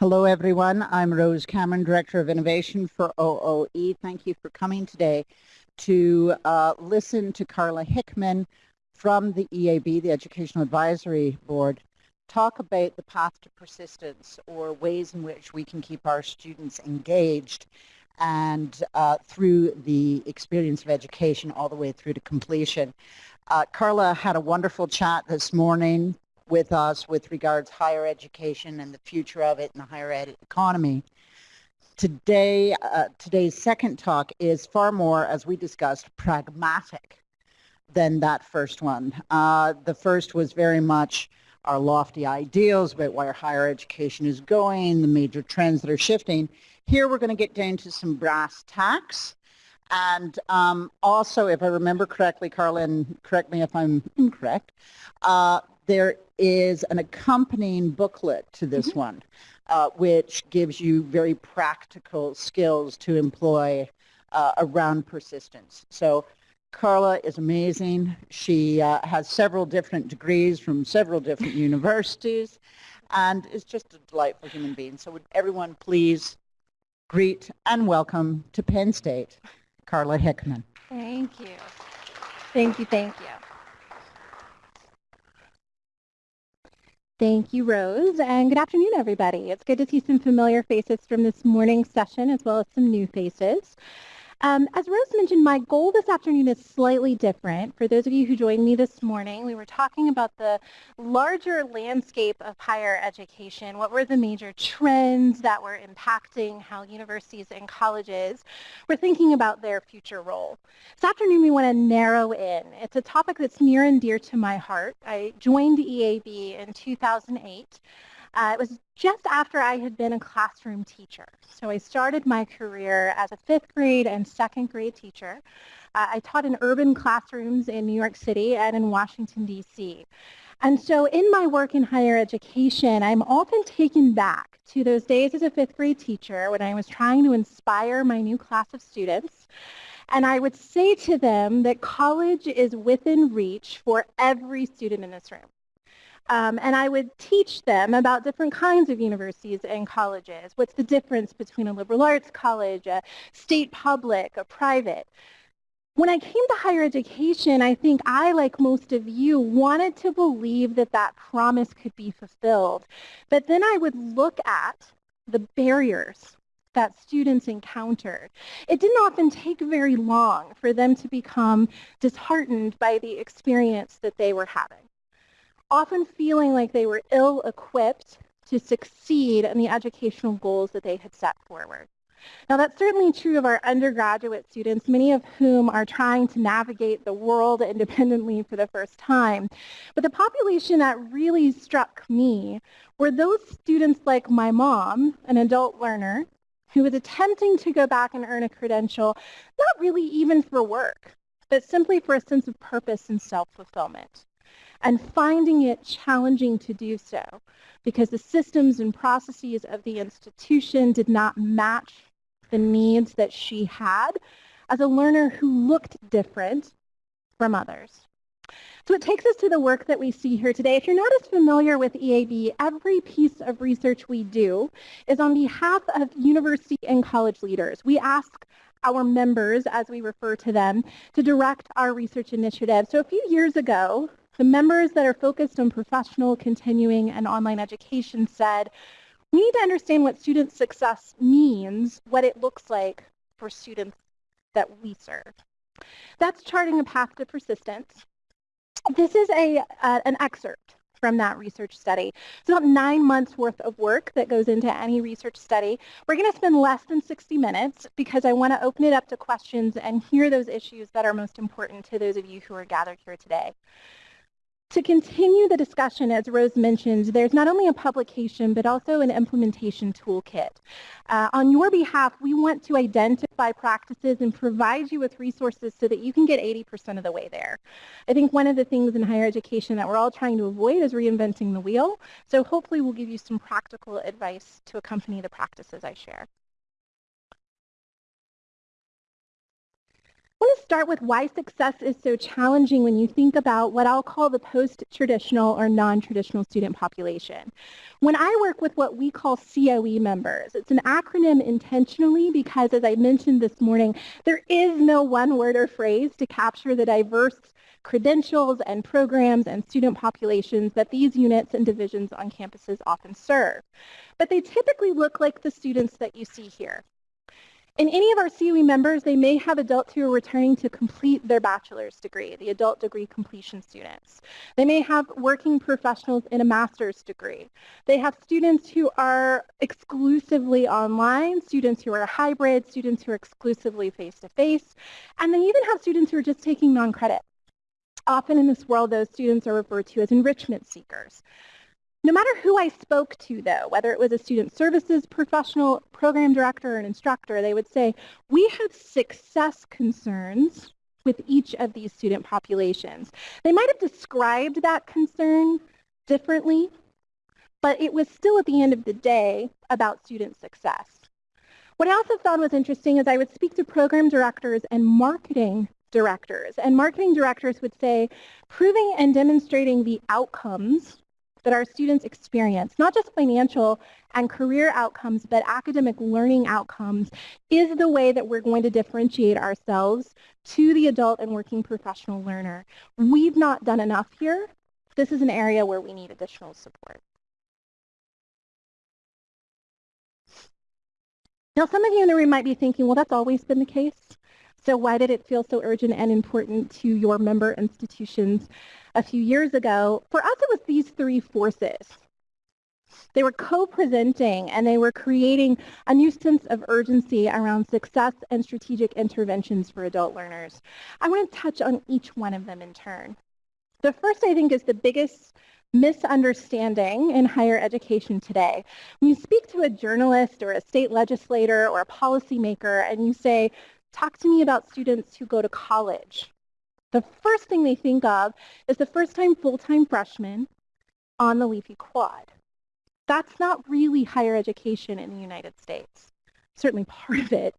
Hello, everyone. I'm Rose Cameron, Director of Innovation for OOE. Thank you for coming today to uh, listen to Carla Hickman from the EAB, the Educational Advisory Board, talk about the path to persistence or ways in which we can keep our students engaged and uh, through the experience of education all the way through to completion. Uh, Carla had a wonderful chat this morning with us with regards higher education and the future of it in the higher ed economy. Today, uh, today's second talk is far more, as we discussed, pragmatic than that first one. Uh, the first was very much our lofty ideals about where higher education is going, the major trends that are shifting. Here we're going to get down to some brass tacks. And um, also, if I remember correctly, Carlin, correct me if I'm incorrect, uh, there is an accompanying booklet to this mm -hmm. one, uh, which gives you very practical skills to employ uh, around persistence. So Carla is amazing. She uh, has several different degrees from several different universities and is just a delightful human being. So would everyone please greet and welcome to Penn State, Carla Hickman. Thank you. Thank you, thank you. Thank you, Rose, and good afternoon, everybody. It's good to see some familiar faces from this morning's session as well as some new faces. Um, as Rose mentioned, my goal this afternoon is slightly different. For those of you who joined me this morning, we were talking about the larger landscape of higher education. What were the major trends that were impacting how universities and colleges were thinking about their future role? This afternoon, we want to narrow in. It's a topic that's near and dear to my heart. I joined EAB in 2008. Uh, it was just after I had been a classroom teacher. So I started my career as a fifth grade and second grade teacher. Uh, I taught in urban classrooms in New York City and in Washington, D.C. And so in my work in higher education, I'm often taken back to those days as a fifth grade teacher when I was trying to inspire my new class of students. And I would say to them that college is within reach for every student in this room. Um, and I would teach them about different kinds of universities and colleges. What's the difference between a liberal arts college, a state public, a private? When I came to higher education, I think I, like most of you, wanted to believe that that promise could be fulfilled. But then I would look at the barriers that students encountered. It didn't often take very long for them to become disheartened by the experience that they were having often feeling like they were ill-equipped to succeed in the educational goals that they had set forward. Now that's certainly true of our undergraduate students, many of whom are trying to navigate the world independently for the first time. But the population that really struck me were those students like my mom, an adult learner, who was attempting to go back and earn a credential, not really even for work, but simply for a sense of purpose and self-fulfillment and finding it challenging to do so because the systems and processes of the institution did not match the needs that she had as a learner who looked different from others. So it takes us to the work that we see here today. If you're not as familiar with EAB, every piece of research we do is on behalf of university and college leaders. We ask our members, as we refer to them, to direct our research initiative. So a few years ago, the members that are focused on professional, continuing, and online education said, we need to understand what student success means, what it looks like for students that we serve. That's charting a path to persistence. This is a, uh, an excerpt from that research study. It's about nine months worth of work that goes into any research study. We're going to spend less than 60 minutes because I want to open it up to questions and hear those issues that are most important to those of you who are gathered here today. To continue the discussion, as Rose mentioned, there's not only a publication, but also an implementation toolkit. Uh, on your behalf, we want to identify practices and provide you with resources so that you can get 80% of the way there. I think one of the things in higher education that we're all trying to avoid is reinventing the wheel. So hopefully we'll give you some practical advice to accompany the practices I share. I want to start with why success is so challenging when you think about what I'll call the post-traditional or non-traditional student population. When I work with what we call COE members, it's an acronym intentionally because as I mentioned this morning, there is no one word or phrase to capture the diverse credentials and programs and student populations that these units and divisions on campuses often serve. But they typically look like the students that you see here. In any of our COE members, they may have adults who are returning to complete their bachelor's degree, the adult degree completion students. They may have working professionals in a master's degree. They have students who are exclusively online, students who are hybrid, students who are exclusively face-to-face, -face, and they even have students who are just taking non-credit. Often in this world, those students are referred to as enrichment seekers. No matter who I spoke to, though, whether it was a student services professional, program director, or an instructor, they would say, we have success concerns with each of these student populations. They might have described that concern differently, but it was still at the end of the day about student success. What I also found was interesting is I would speak to program directors and marketing directors, and marketing directors would say, proving and demonstrating the outcomes that our students experience, not just financial and career outcomes, but academic learning outcomes, is the way that we're going to differentiate ourselves to the adult and working professional learner. We've not done enough here. This is an area where we need additional support. Now, some of you in the room might be thinking, well, that's always been the case. So why did it feel so urgent and important to your member institutions a few years ago? For us, it was these three forces. They were co-presenting and they were creating a new sense of urgency around success and strategic interventions for adult learners. I want to touch on each one of them in turn. The first, I think, is the biggest misunderstanding in higher education today. When you speak to a journalist or a state legislator or a policymaker and you say, talk to me about students who go to college. The first thing they think of is the first-time full-time freshman on the Leafy Quad. That's not really higher education in the United States. Certainly part of it,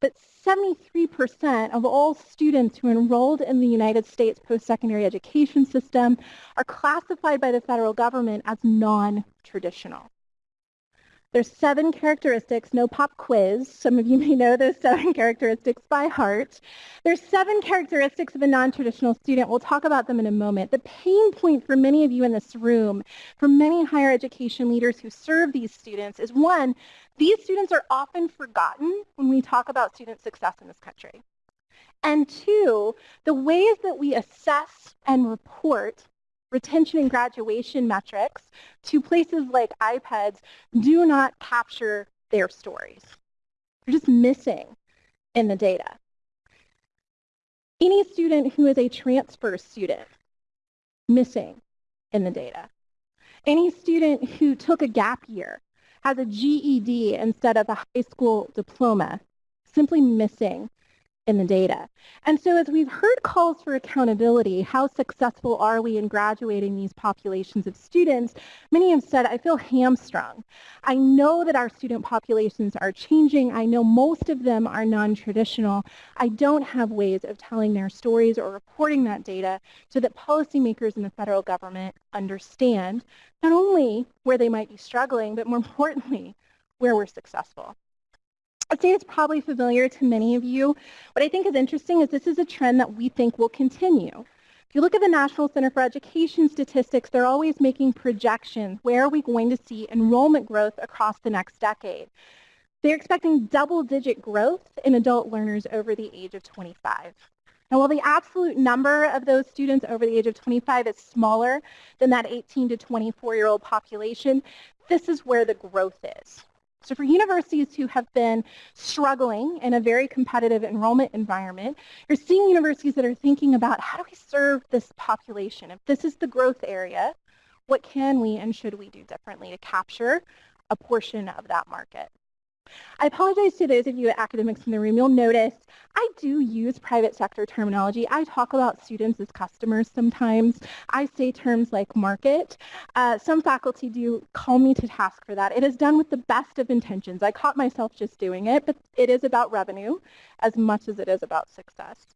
but 73% of all students who enrolled in the United States post-secondary education system are classified by the federal government as non-traditional. There's seven characteristics, no pop quiz. Some of you may know those seven characteristics by heart. There's seven characteristics of a non-traditional student. We'll talk about them in a moment. The pain point for many of you in this room, for many higher education leaders who serve these students is one, these students are often forgotten when we talk about student success in this country. And two, the ways that we assess and report retention and graduation metrics to places like IPEDS do not capture their stories. They're just missing in the data. Any student who is a transfer student, missing in the data. Any student who took a gap year, has a GED instead of a high school diploma, simply missing in the data. And so as we've heard calls for accountability, how successful are we in graduating these populations of students, many have said, I feel hamstrung. I know that our student populations are changing. I know most of them are non-traditional. I don't have ways of telling their stories or reporting that data so that policymakers in the federal government understand not only where they might be struggling, but more importantly, where we're successful. Say it's probably familiar to many of you. What I think is interesting is this is a trend that we think will continue. If you look at the National Center for Education statistics, they're always making projections. Where are we going to see enrollment growth across the next decade? They're expecting double-digit growth in adult learners over the age of 25. Now, while the absolute number of those students over the age of 25 is smaller than that 18 to 24-year-old population, this is where the growth is. So for universities who have been struggling in a very competitive enrollment environment, you're seeing universities that are thinking about how do we serve this population? If this is the growth area, what can we and should we do differently to capture a portion of that market? I apologize to those of you academics in the room. You'll notice I do use private sector terminology. I talk about students as customers sometimes. I say terms like market. Uh, some faculty do call me to task for that. It is done with the best of intentions. I caught myself just doing it, but it is about revenue as much as it is about success.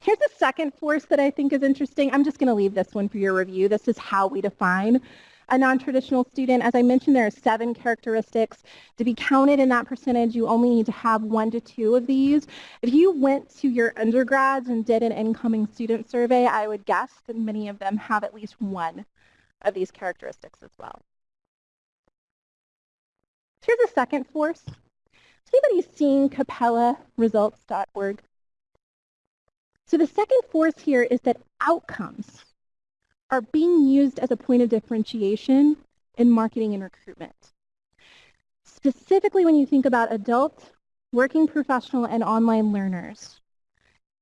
Here's a second force that I think is interesting. I'm just going to leave this one for your review. This is how we define a non-traditional student. As I mentioned, there are seven characteristics. To be counted in that percentage, you only need to have one to two of these. If you went to your undergrads and did an incoming student survey, I would guess that many of them have at least one of these characteristics as well. Here's a second force. Has anybody seen capellaresults.org? So the second force here is that outcomes are being used as a point of differentiation in marketing and recruitment. Specifically when you think about adult, working professional, and online learners.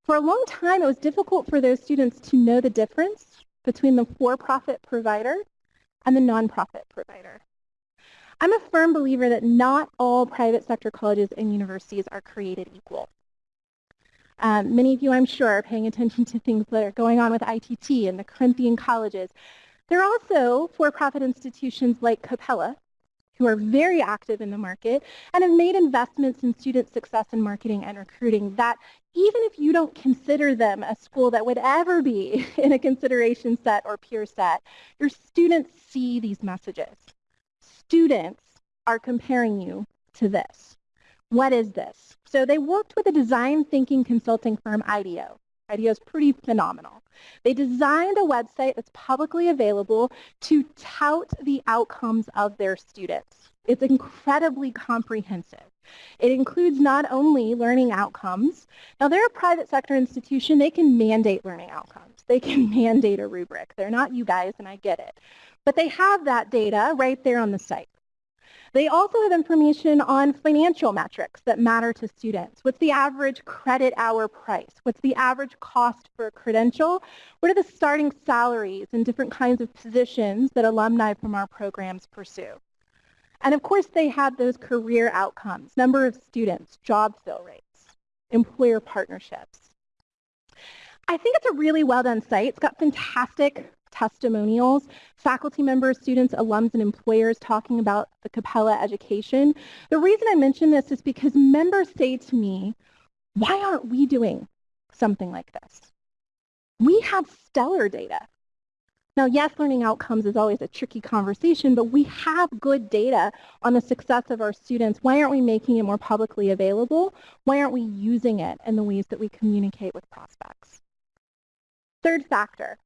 For a long time, it was difficult for those students to know the difference between the for-profit provider and the nonprofit provider. I'm a firm believer that not all private sector colleges and universities are created equal. Um, many of you, I'm sure, are paying attention to things that are going on with ITT and the Corinthian colleges. There are also for-profit institutions like Capella, who are very active in the market and have made investments in student success in marketing and recruiting that even if you don't consider them a school that would ever be in a consideration set or peer set, your students see these messages. Students are comparing you to this. What is this? So they worked with a design thinking consulting firm, IDEO. IDEO is pretty phenomenal. They designed a website that's publicly available to tout the outcomes of their students. It's incredibly comprehensive. It includes not only learning outcomes. Now, they're a private sector institution. They can mandate learning outcomes. They can mandate a rubric. They're not you guys, and I get it. But they have that data right there on the site. They also have information on financial metrics that matter to students. What's the average credit hour price? What's the average cost for a credential? What are the starting salaries and different kinds of positions that alumni from our programs pursue? And of course, they have those career outcomes, number of students, job fill rates, employer partnerships. I think it's a really well done site. It's got fantastic testimonials, faculty members, students, alums, and employers talking about the Capella education. The reason I mention this is because members say to me, why aren't we doing something like this? We have stellar data. Now, yes, learning outcomes is always a tricky conversation, but we have good data on the success of our students. Why aren't we making it more publicly available? Why aren't we using it in the ways that we communicate with prospects? Third factor,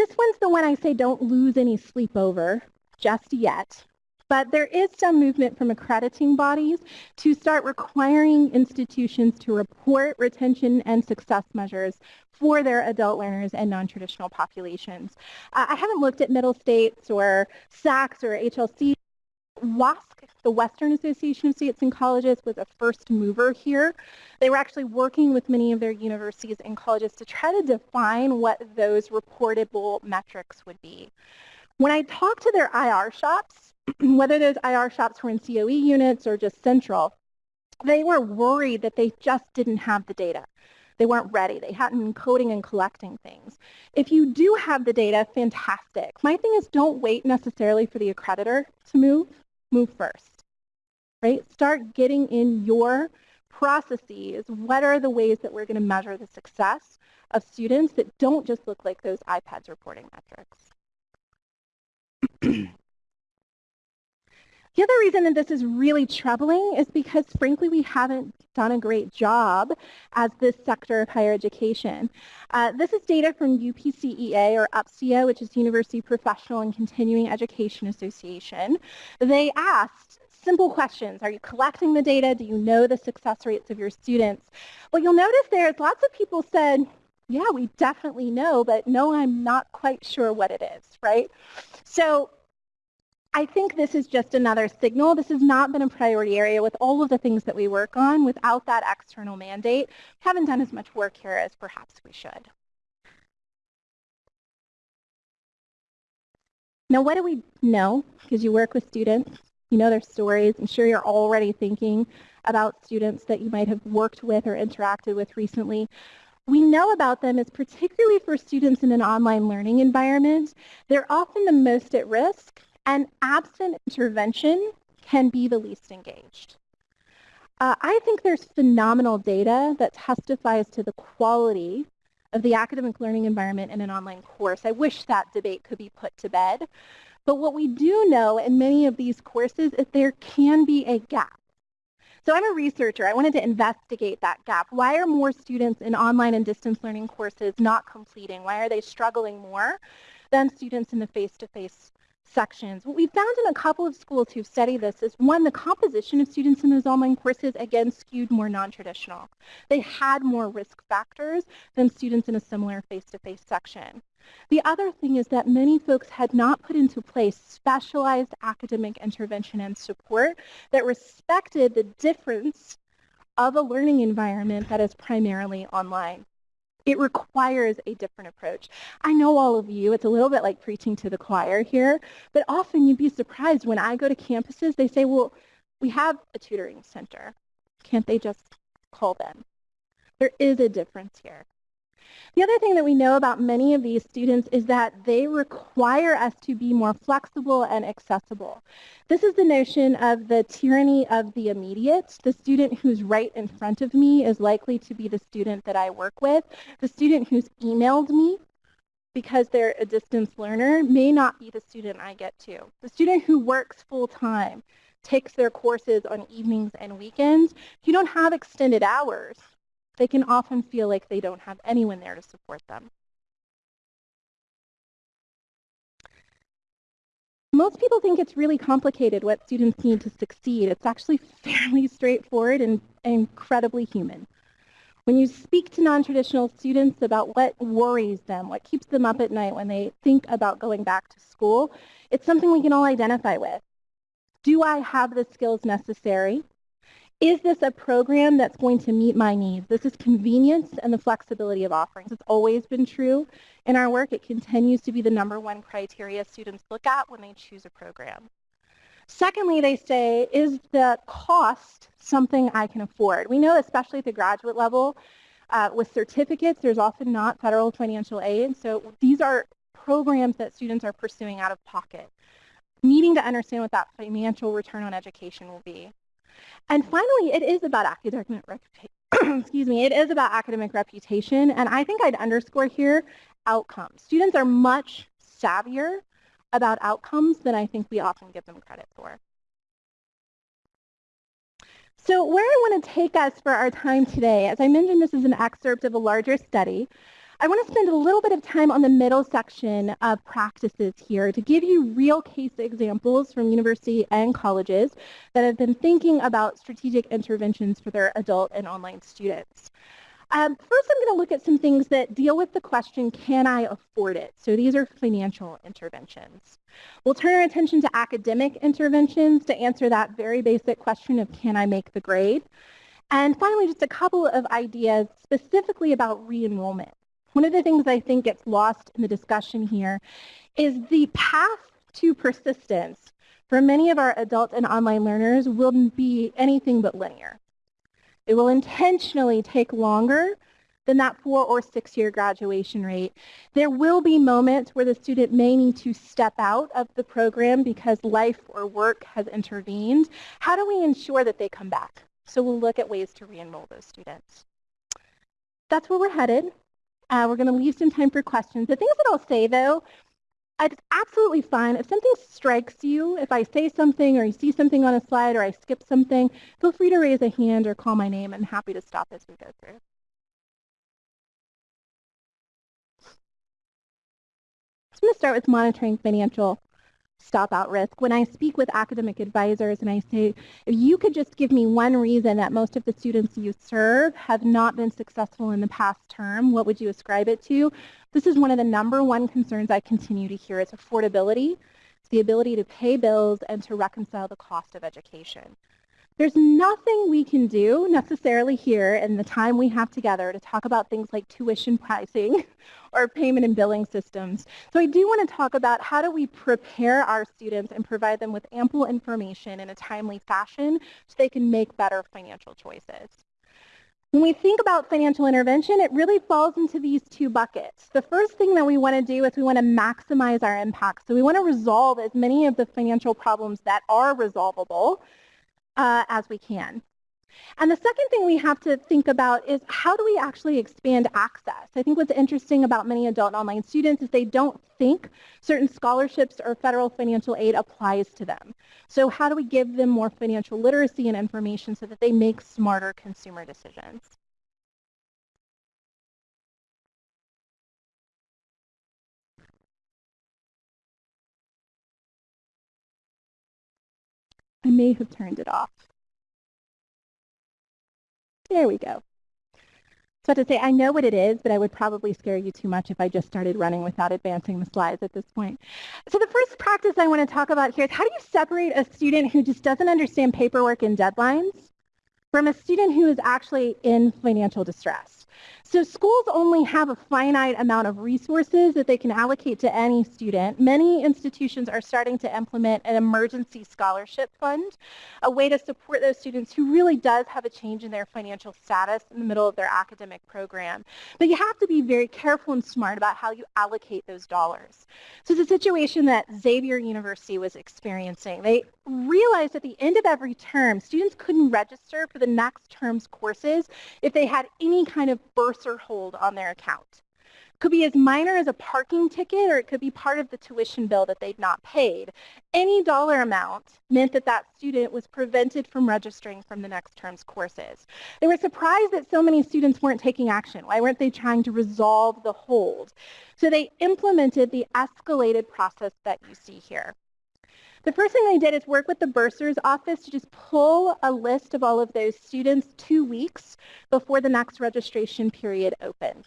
this one's the one I say don't lose any sleep over just yet. But there is some movement from accrediting bodies to start requiring institutions to report retention and success measures for their adult learners and non-traditional populations. Uh, I haven't looked at Middle States or SACS or HLC WASC, the Western Association of States and Colleges, was a first mover here. They were actually working with many of their universities and colleges to try to define what those reportable metrics would be. When I talked to their IR shops, whether those IR shops were in COE units or just central, they were worried that they just didn't have the data. They weren't ready. They hadn't been coding and collecting things. If you do have the data, fantastic. My thing is don't wait necessarily for the accreditor to move move first, right? Start getting in your processes. What are the ways that we're going to measure the success of students that don't just look like those IPEDS reporting metrics? The other reason that this is really troubling is because, frankly, we haven't done a great job as this sector of higher education. Uh, this is data from UPCEA, or UPCEA, which is University Professional and Continuing Education Association. They asked simple questions. Are you collecting the data? Do you know the success rates of your students? What you'll notice there is lots of people said, yeah, we definitely know, but no, I'm not quite sure what it is, right? So I think this is just another signal. This has not been a priority area with all of the things that we work on. Without that external mandate, we haven't done as much work here as perhaps we should. Now, what do we know? Because you work with students, you know their stories. I'm sure you're already thinking about students that you might have worked with or interacted with recently. We know about them is particularly for students in an online learning environment, they're often the most at risk and absent intervention can be the least engaged. Uh, I think there's phenomenal data that testifies to the quality of the academic learning environment in an online course. I wish that debate could be put to bed. But what we do know in many of these courses is there can be a gap. So I'm a researcher. I wanted to investigate that gap. Why are more students in online and distance learning courses not completing? Why are they struggling more than students in the face-to-face sections. What we found in a couple of schools who've studied this is one, the composition of students in those online courses again skewed more non-traditional. They had more risk factors than students in a similar face-to-face -face section. The other thing is that many folks had not put into place specialized academic intervention and support that respected the difference of a learning environment that is primarily online. It requires a different approach. I know all of you, it's a little bit like preaching to the choir here, but often you'd be surprised when I go to campuses, they say, well, we have a tutoring center. Can't they just call them? There is a difference here. The other thing that we know about many of these students is that they require us to be more flexible and accessible. This is the notion of the tyranny of the immediate. The student who's right in front of me is likely to be the student that I work with. The student who's emailed me because they're a distance learner may not be the student I get to. The student who works full-time takes their courses on evenings and weekends. You don't have extended hours they can often feel like they don't have anyone there to support them. Most people think it's really complicated what students need to succeed. It's actually fairly straightforward and incredibly human. When you speak to non-traditional students about what worries them, what keeps them up at night when they think about going back to school, it's something we can all identify with. Do I have the skills necessary? Is this a program that's going to meet my needs? This is convenience and the flexibility of offerings. It's always been true in our work. It continues to be the number one criteria students look at when they choose a program. Secondly, they say, is the cost something I can afford? We know, especially at the graduate level, uh, with certificates, there's often not federal financial aid. So these are programs that students are pursuing out of pocket, needing to understand what that financial return on education will be. And finally, it is about academic reputation. Excuse me, it is about academic reputation. And I think I'd underscore here outcomes. Students are much savvier about outcomes than I think we often give them credit for. So where I want to take us for our time today, as I mentioned, this is an excerpt of a larger study. I want to spend a little bit of time on the middle section of practices here to give you real case examples from university and colleges that have been thinking about strategic interventions for their adult and online students. Um, first, I'm going to look at some things that deal with the question, can I afford it? So these are financial interventions. We'll turn our attention to academic interventions to answer that very basic question of can I make the grade? And finally, just a couple of ideas specifically about re-enrollment. One of the things I think gets lost in the discussion here is the path to persistence for many of our adult and online learners will be anything but linear. It will intentionally take longer than that four or six year graduation rate. There will be moments where the student may need to step out of the program because life or work has intervened. How do we ensure that they come back? So we'll look at ways to re-enroll those students. That's where we're headed. Uh, we're going to leave some time for questions. The things that I'll say, though, it's absolutely fine. If something strikes you, if I say something or you see something on a slide or I skip something, feel free to raise a hand or call my name. I'm happy to stop as we go through. I'm going to start with monitoring financial stop out risk. When I speak with academic advisors and I say, if you could just give me one reason that most of the students you serve have not been successful in the past term, what would you ascribe it to? This is one of the number one concerns I continue to hear It's affordability. It's the ability to pay bills and to reconcile the cost of education. There's nothing we can do necessarily here in the time we have together to talk about things like tuition pricing or payment and billing systems. So I do want to talk about how do we prepare our students and provide them with ample information in a timely fashion so they can make better financial choices. When we think about financial intervention, it really falls into these two buckets. The first thing that we want to do is we want to maximize our impact. So we want to resolve as many of the financial problems that are resolvable uh, as we can. And the second thing we have to think about is how do we actually expand access? I think what's interesting about many adult online students is they don't think certain scholarships or federal financial aid applies to them. So how do we give them more financial literacy and information so that they make smarter consumer decisions? I may have turned it off. There we go. So I have to say, I know what it is, but I would probably scare you too much if I just started running without advancing the slides at this point. So the first practice I want to talk about here is how do you separate a student who just doesn't understand paperwork and deadlines from a student who is actually in financial distress? So schools only have a finite amount of resources that they can allocate to any student. Many institutions are starting to implement an emergency scholarship fund, a way to support those students who really does have a change in their financial status in the middle of their academic program. But you have to be very careful and smart about how you allocate those dollars. So it's a situation that Xavier University was experiencing. They realized at the end of every term, students couldn't register for the next term's courses if they had any kind of bursar hold on their account. Could be as minor as a parking ticket or it could be part of the tuition bill that they'd not paid. Any dollar amount meant that that student was prevented from registering from the next term's courses. They were surprised that so many students weren't taking action. Why weren't they trying to resolve the hold? So they implemented the escalated process that you see here. The first thing they did is work with the bursar's office to just pull a list of all of those students two weeks before the next registration period opened.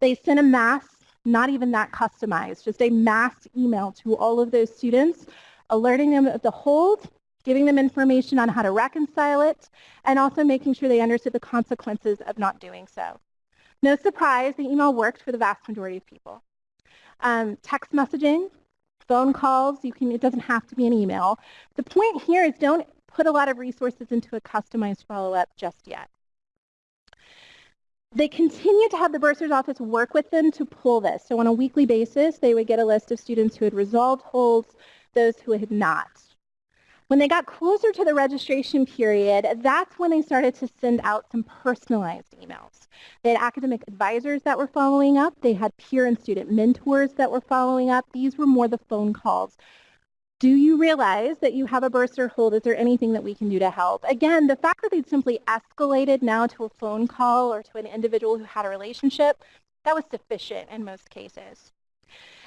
They sent a mass, not even that customized, just a mass email to all of those students, alerting them of the hold, giving them information on how to reconcile it, and also making sure they understood the consequences of not doing so. No surprise, the email worked for the vast majority of people. Um, text messaging, phone calls. You can, it doesn't have to be an email. The point here is don't put a lot of resources into a customized follow-up just yet. They continue to have the bursar's office work with them to pull this. So on a weekly basis, they would get a list of students who had resolved holds, those who had not. When they got closer to the registration period, that's when they started to send out some personalized emails. They had academic advisors that were following up. They had peer and student mentors that were following up. These were more the phone calls. Do you realize that you have a bursar hold? Is there anything that we can do to help? Again, the fact that they'd simply escalated now to a phone call or to an individual who had a relationship, that was sufficient in most cases.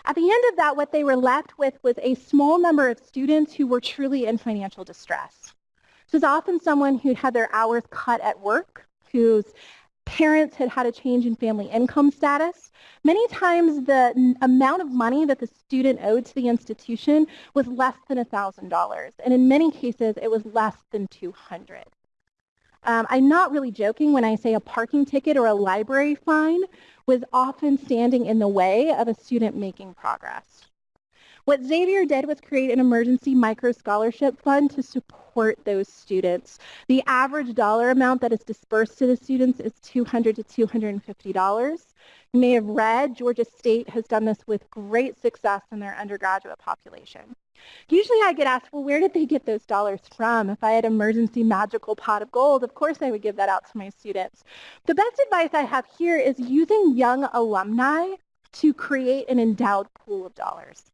At the end of that, what they were left with was a small number of students who were truly in financial distress. This is often someone who had their hours cut at work, whose parents had had a change in family income status. Many times the amount of money that the student owed to the institution was less than $1,000, and in many cases it was less than 200. Um, I'm not really joking when I say a parking ticket or a library fine was often standing in the way of a student making progress. What Xavier did was create an emergency micro scholarship fund to support those students. The average dollar amount that is dispersed to the students is $200 to $250. You may have read Georgia State has done this with great success in their undergraduate population. Usually I get asked, well, where did they get those dollars from? If I had emergency magical pot of gold, of course I would give that out to my students. The best advice I have here is using young alumni to create an endowed pool of dollars.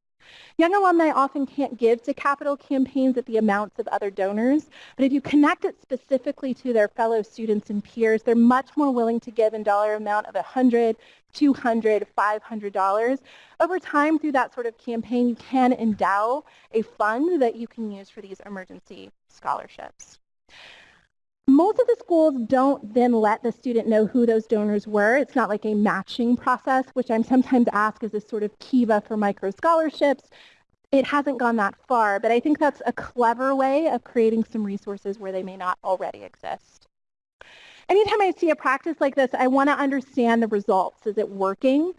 Young alumni often can't give to capital campaigns at the amounts of other donors, but if you connect it specifically to their fellow students and peers, they're much more willing to give in dollar amount of 100, 200, 500 dollars. Over time through that sort of campaign, you can endow a fund that you can use for these emergency scholarships. Most of the schools don't then let the student know who those donors were. It's not like a matching process, which I'm sometimes asked is this sort of kiva for micro scholarships. It hasn't gone that far, but I think that's a clever way of creating some resources where they may not already exist anytime I see a practice like this, I want to understand the results. Is it working?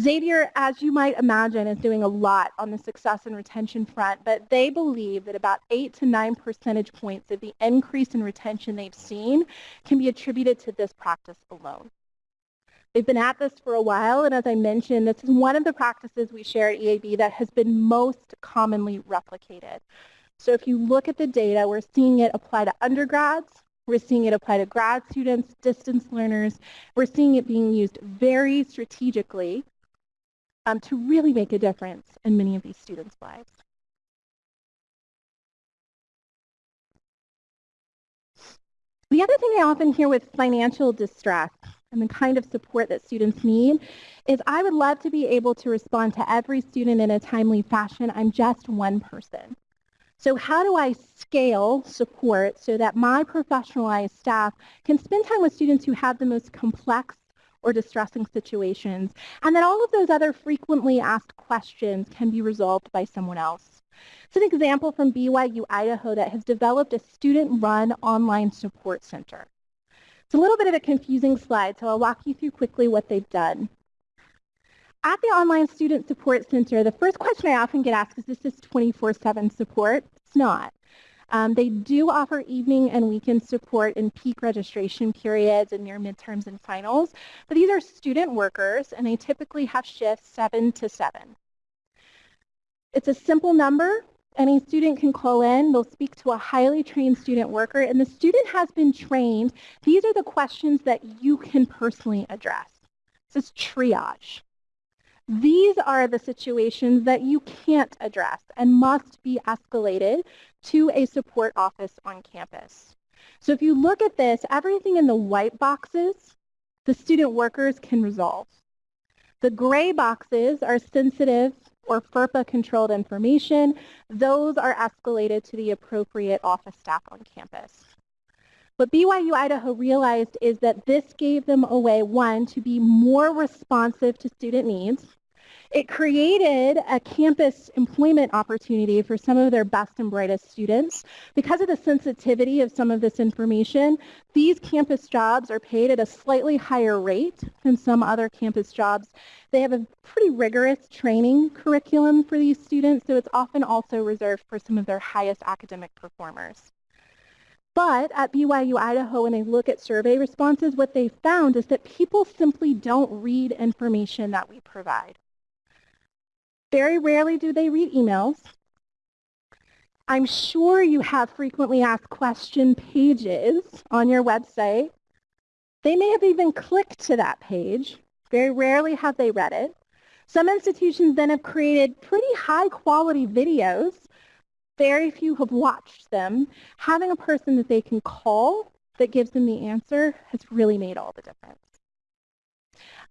Xavier, as you might imagine, is doing a lot on the success and retention front, but they believe that about 8 to 9 percentage points of the increase in retention they've seen can be attributed to this practice alone. They've been at this for a while, and as I mentioned, this is one of the practices we share at EAB that has been most commonly replicated. So if you look at the data, we're seeing it apply to undergrads, We're seeing it apply to grad students, distance learners. We're seeing it being used very strategically um, to really make a difference in many of these students' lives. The other thing I often hear with financial distress and the kind of support that students need is I would love to be able to respond to every student in a timely fashion. I'm just one person. So how do I scale support so that my professionalized staff can spend time with students who have the most complex or distressing situations, and that all of those other frequently asked questions can be resolved by someone else. It's an example from BYU Idaho that has developed a student-run online support center. It's a little bit of a confusing slide, so I'll walk you through quickly what they've done. At the Online Student Support Center, the first question I often get asked is, this is this 24-7 support? It's not. Um, they do offer evening and weekend support in peak registration periods and near midterms and finals, but these are student workers and they typically have shifts 7 to 7. It's a simple number. Any student can call in. They'll speak to a highly trained student worker and the student has been trained. These are the questions that you can personally address. This is triage. These are the situations that you can't address and must be escalated to a support office on campus. So if you look at this, everything in the white boxes, the student workers can resolve. The gray boxes are sensitive or FERPA-controlled information. Those are escalated to the appropriate office staff on campus. What BYU Idaho realized is that this gave them a way, one, to be more responsive to student needs, it created a campus employment opportunity for some of their best and brightest students. Because of the sensitivity of some of this information, these campus jobs are paid at a slightly higher rate than some other campus jobs. They have a pretty rigorous training curriculum for these students, so it's often also reserved for some of their highest academic performers. But at BYU Idaho, when they look at survey responses, what they found is that people simply don't read information that we provide. Very rarely do they read emails. I'm sure you have frequently asked question pages on your website. They may have even clicked to that page. Very rarely have they read it. Some institutions then have created pretty high quality videos. Very few have watched them. Having a person that they can call that gives them the answer has really made all the difference.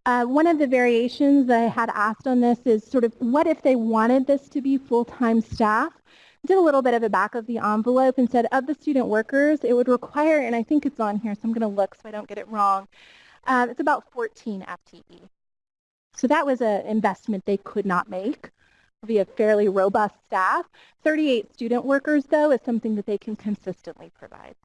Uh, one of the variations that I had asked on this is sort of what if they wanted this to be full-time staff? Did a little bit of a back of the envelope and said of the student workers, it would require, and I think it's on here, so I'm going to look so I don't get it wrong, uh, it's about 14 FTE. So that was an investment they could not make via a fairly robust staff. 38 student workers, though, is something that they can consistently provide.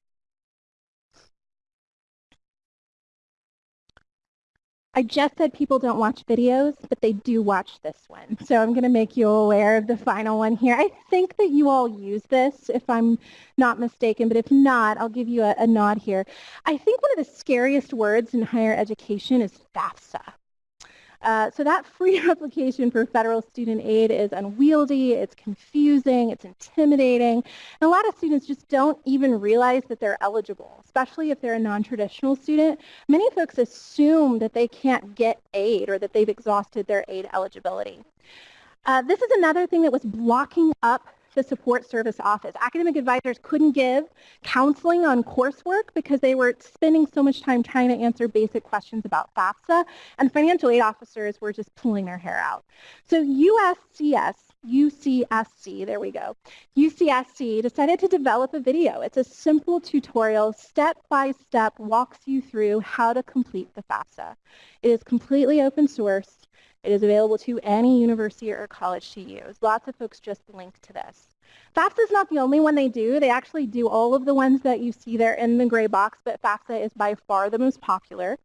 I just said people don't watch videos, but they do watch this one. So I'm going to make you aware of the final one here. I think that you all use this, if I'm not mistaken, but if not, I'll give you a, a nod here. I think one of the scariest words in higher education is FAFSA. Uh, so that free application for federal student aid is unwieldy, it's confusing, it's intimidating, and a lot of students just don't even realize that they're eligible, especially if they're a non-traditional student. Many folks assume that they can't get aid or that they've exhausted their aid eligibility. Uh, this is another thing that was blocking up the support service office. Academic advisors couldn't give counseling on coursework because they were spending so much time trying to answer basic questions about FAFSA, and financial aid officers were just pulling their hair out. So USCS UCSC, there we go. UCSC decided to develop a video. It's a simple tutorial, step-by-step, walks you through how to complete the FAFSA. It is completely open source. It is available to any university or college to use. Lots of folks just link to this. FAFSA is not the only one they do. They actually do all of the ones that you see there in the gray box, but FAFSA is by far the most popular.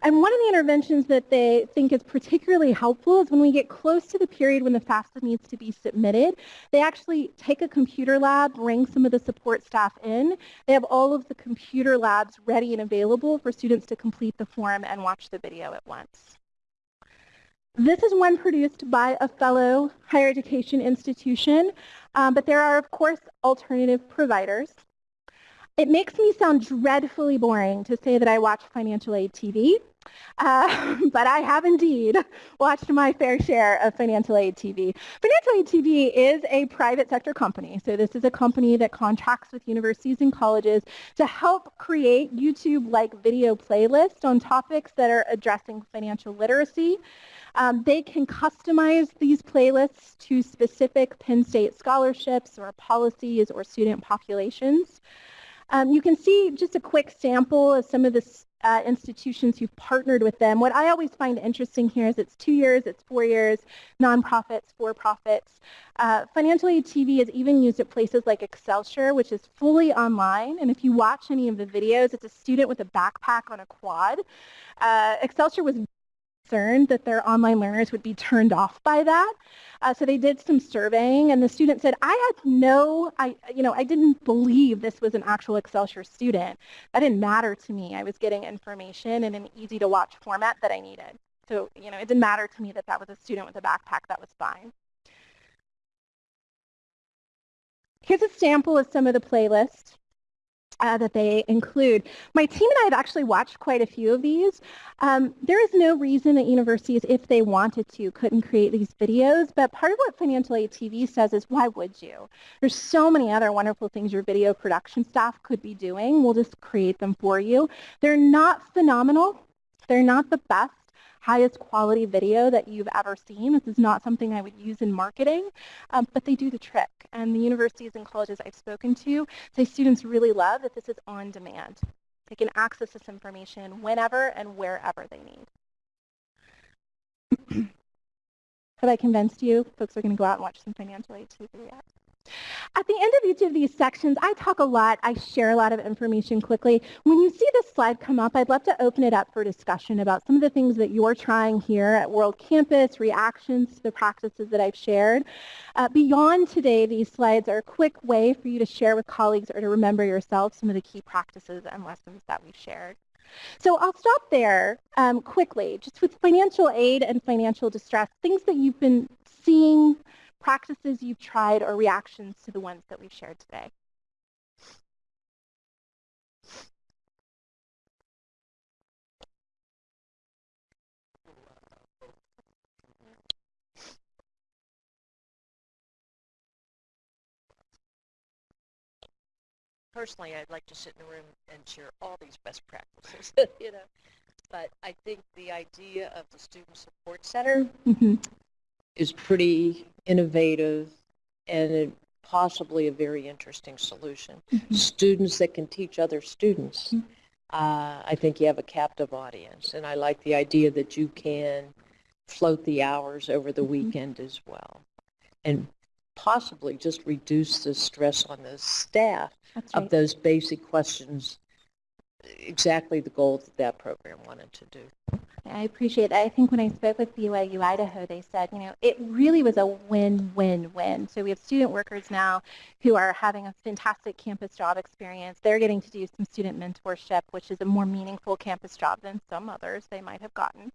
And one of the interventions that they think is particularly helpful is when we get close to the period when the FAFSA needs to be submitted, they actually take a computer lab, bring some of the support staff in. They have all of the computer labs ready and available for students to complete the form and watch the video at once. This is one produced by a fellow higher education institution, um, but there are, of course, alternative providers. It makes me sound dreadfully boring to say that I watch financial aid TV, uh, but I have indeed watched my fair share of financial aid TV. Financial aid TV is a private sector company. So this is a company that contracts with universities and colleges to help create YouTube-like video playlists on topics that are addressing financial literacy. Um, they can customize these playlists to specific Penn State scholarships or policies or student populations. Um, you can see just a quick sample of some of the uh, institutions who've partnered with them. What I always find interesting here is it's two years, it's four years, nonprofits, for-profits. Uh, Financial Aid TV is even used at places like Excelsior, which is fully online. And if you watch any of the videos, it's a student with a backpack on a quad. Uh, Excelsior was concerned that their online learners would be turned off by that. Uh, so they did some surveying and the student said, I had no, I, you know, I didn't believe this was an actual Excelsior student. That didn't matter to me. I was getting information in an easy to watch format that I needed. So, you know, it didn't matter to me that that was a student with a backpack. That was fine. Here's a sample of some of the playlists uh, that they include. My team and I have actually watched quite a few of these. Um, there is no reason that universities, if they wanted to, couldn't create these videos, but part of what Financial Aid TV says is, why would you? There's so many other wonderful things your video production staff could be doing. We'll just create them for you. They're not phenomenal. They're not the best highest quality video that you've ever seen. This is not something I would use in marketing, um, but they do the trick. And the universities and colleges I've spoken to say students really love that this is on demand. They can access this information whenever and wherever they need. Have I convinced you? Folks are going to go out and watch some financial aid TV yet? At the end of each of these sections, I talk a lot, I share a lot of information quickly. When you see this slide come up, I'd love to open it up for discussion about some of the things that you're trying here at World Campus, reactions to the practices that I've shared. Uh, beyond today, these slides are a quick way for you to share with colleagues or to remember yourself some of the key practices and lessons that we've shared. So I'll stop there um, quickly, just with financial aid and financial distress, things that you've been seeing practices you've tried or reactions to the ones that we've shared today. Personally, I'd like to sit in the room and share all these best practices, you know. But I think the idea of the Student Support Center mm -hmm is pretty innovative and possibly a very interesting solution. Mm -hmm. Students that can teach other students. Mm -hmm. uh, I think you have a captive audience, and I like the idea that you can float the hours over the mm -hmm. weekend as well, and possibly just reduce the stress on the staff right. of those basic questions exactly the goal that that program wanted to do. I appreciate that. I think when I spoke with BYU Idaho, they said, you know, it really was a win-win-win. So we have student workers now who are having a fantastic campus job experience. They're getting to do some student mentorship, which is a more meaningful campus job than some others they might have gotten.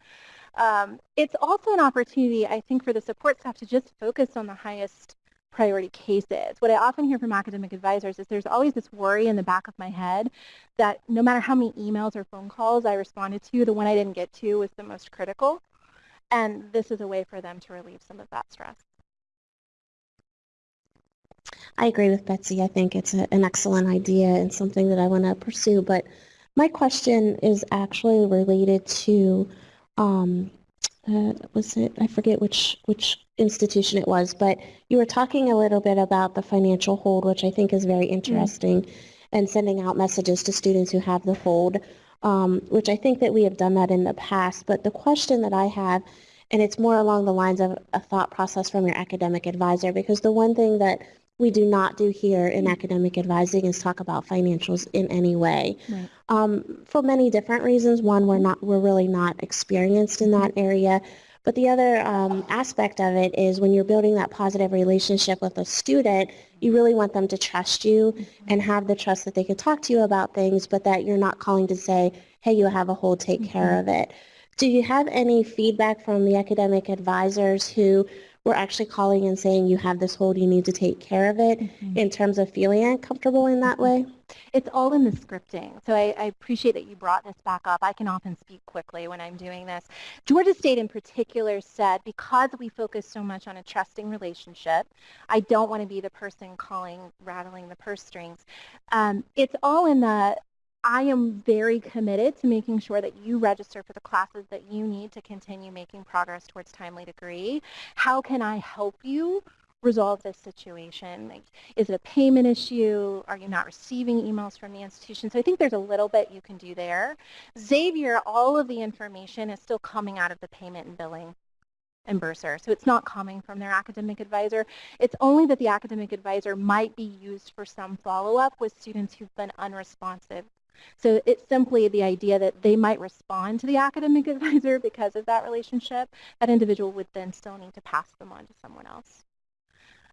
Um, it's also an opportunity, I think, for the support staff to just focus on the highest priority cases. What I often hear from academic advisors is there's always this worry in the back of my head that no matter how many emails or phone calls I responded to, the one I didn't get to was the most critical. And this is a way for them to relieve some of that stress. I agree with Betsy. I think it's a, an excellent idea and something that I want to pursue. But my question is actually related to um, uh, was it, I forget which, which institution it was, but you were talking a little bit about the financial hold, which I think is very mm-hmm. interesting, mm and sending out messages to students who have the hold, um, which I think that we have done that in the past. But the question that I have, and it's more along the lines of a thought process from your academic advisor, because the one thing that we do not do here in academic advising is talk about financials in any way. Right. Um, for many different reasons. One, we're not, we're really not experienced in that area. But the other um, aspect of it is when you're building that positive relationship with a student, you really want them to trust you mm-hmm. and have the trust that they can talk to you about things, but that you're not calling to say, hey, you have a hold, take mm -hmm. care of it. Do you have any feedback from the academic advisors who we're actually calling and saying you have this hold, you need to take care of it Mhm. in terms of feeling uncomfortable in that way? It's all in the scripting. So I, I, appreciate that you brought this back up. I can often speak quickly when I'm doing this. Georgia State in particular said, because we focus so much on a trusting relationship, I don't want to be the person calling, rattling the purse strings. Um, it's all in the, I am very committed to making sure that you register for the classes that you need to continue making progress towards timely degree. How can I help you resolve this situation? Like, is it a payment issue? Are you not receiving emails from the institution? So I think there's a little bit you can do there. Xavier, all of the information is still coming out of the payment and billing and bursar. So it's not coming from their academic advisor. It's only that the academic advisor might be used for some follow-up with students who've been unresponsive. So it's simply the idea that they might respond to the academic advisor because of that relationship. That individual would then still need to pass them on to someone else.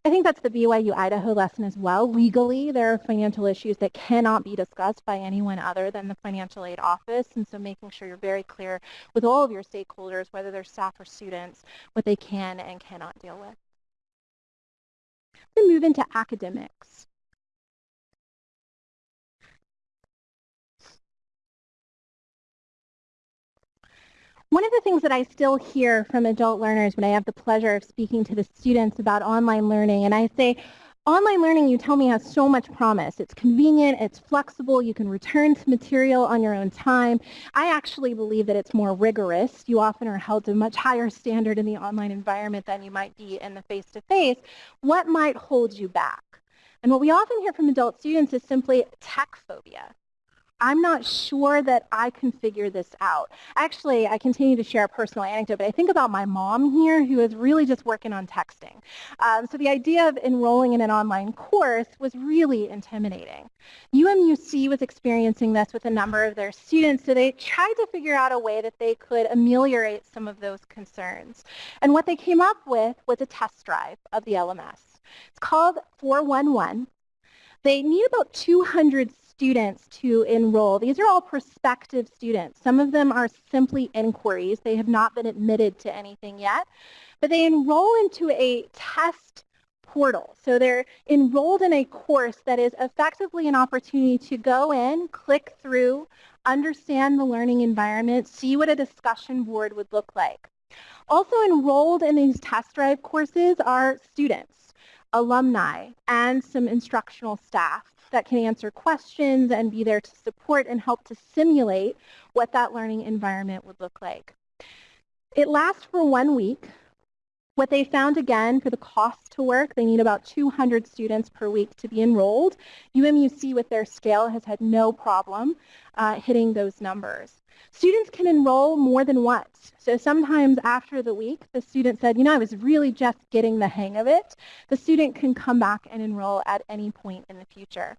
I think that's the BYU Idaho lesson as well. Legally, there are financial issues that cannot be discussed by anyone other than the financial aid office. And so making sure you're very clear with all of your stakeholders, whether they're staff or students, what they can and cannot deal with. We move into academics. One of the things that I still hear from adult learners when I have the pleasure of speaking to the students about online learning, and I say, online learning you tell me has so much promise. It's convenient, it's flexible, you can return to material on your own time. I actually believe that it's more rigorous. You often are held to a much higher standard in the online environment than you might be in the face-to-face. -face. What might hold you back? And what we often hear from adult students is simply tech phobia. I'm not sure that I can figure this out. Actually, I continue to share a personal anecdote, but I think about my mom here who is really just working on texting. Um, so the idea of enrolling in an online course was really intimidating. UMUC was experiencing this with a number of their students, so they tried to figure out a way that they could ameliorate some of those concerns. And what they came up with was a test drive of the LMS. It's called 411. They need about 200 students to enroll. These are all prospective students. Some of them are simply inquiries. They have not been admitted to anything yet. But they enroll into a test portal. So they're enrolled in a course that is effectively an opportunity to go in, click through, understand the learning environment, see what a discussion board would look like. Also enrolled in these test drive courses are students, alumni, and some instructional staff that can answer questions and be there to support and help to simulate what that learning environment would look like. It lasts for one week. What they found again for the cost to work, they need about 200 students per week to be enrolled. UMUC with their scale has had no problem uh, hitting those numbers. Students can enroll more than once. So sometimes after the week, the student said, you know, I was really just getting the hang of it. The student can come back and enroll at any point in the future.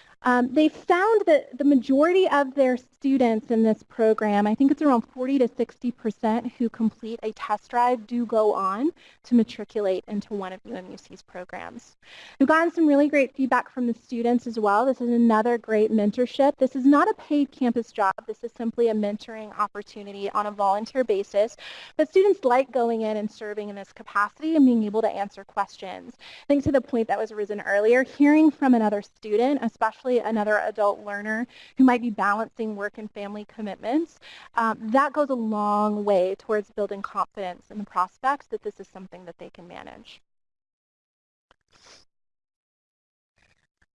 Um, they found that the majority of their students in this program, I think it's around 40 to 60 percent who complete a test drive, do go on to matriculate into one of UMUC's programs. We've gotten some really great feedback from the students as well. This is another great mentorship. This is not a paid campus job. This is simply a mentoring opportunity on a volunteer basis. But students like going in and serving in this capacity and being able to answer questions. I think to the point that was arisen earlier, hearing from another student, especially another adult learner who might be balancing work and family commitments, um, that goes a long way towards building confidence in the prospects that this is something that they can manage.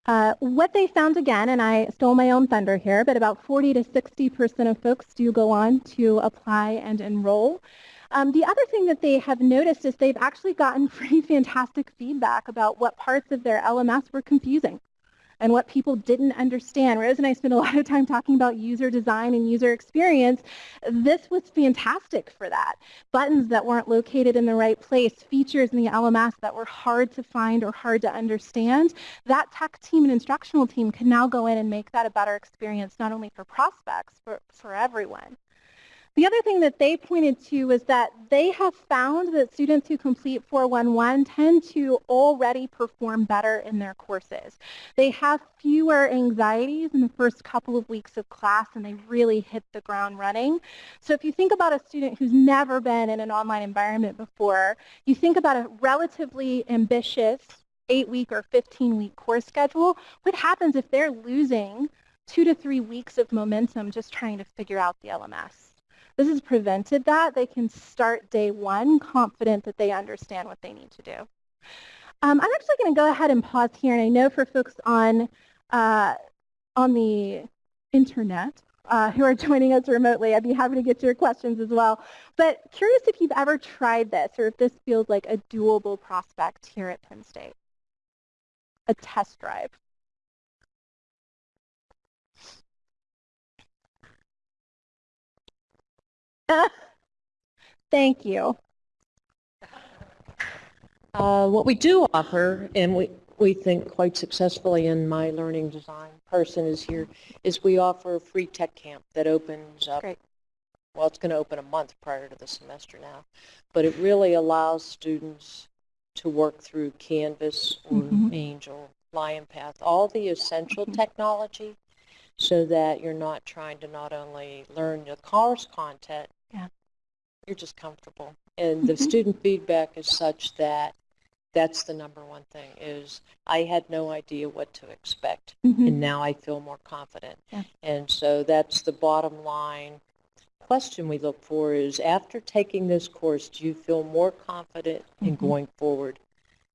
Uh, what they found again, and I stole my own thunder here, but about 40 to 60% of folks do go on to apply and enroll. Um, the other thing that they have noticed is they've actually gotten pretty fantastic feedback about what parts of their LMS were confusing and what people didn't understand. Rose and I spent a lot of time talking about user design and user experience. This was fantastic for that. Buttons that weren't located in the right place, features in the LMS that were hard to find or hard to understand. That tech team and instructional team can now go in and make that a better experience not only for prospects, but for everyone. The other thing that they pointed to is that they have found that students who complete 411 tend to already perform better in their courses. They have fewer anxieties in the first couple of weeks of class and they really hit the ground running. So if you think about a student who's never been in an online environment before, you think about a relatively ambitious eight-week or 15-week course schedule, what happens if they're losing two to three weeks of momentum just trying to figure out the LMS? This has prevented that. They can start day one confident that they understand what they need to do. Um, I'm actually going to go ahead and pause here, and I know for folks on uh, on the internet uh, who are joining us remotely, I'd be happy to get your questions as well. But curious if you've ever tried this or if this feels like a doable prospect here at Penn State. A test drive. Thank you. Uh, what we do offer, and we, we think quite successfully in my learning design person is here, is we offer a free tech camp that opens up. Great. Well, it's going to open a month prior to the semester now, but it really allows students to work through Canvas or Mhm. Angel, LionPATH, all the essential Mhm. technology so that you're not trying to not only learn the course content. You're just comfortable. And the Mhm. student feedback is such that that's the number one thing is I had no idea what to expect Mhm. and now I feel more confident. Yeah. And so that's the bottom line question we look for is after taking this course, do you feel more confident in Mhm. going forward?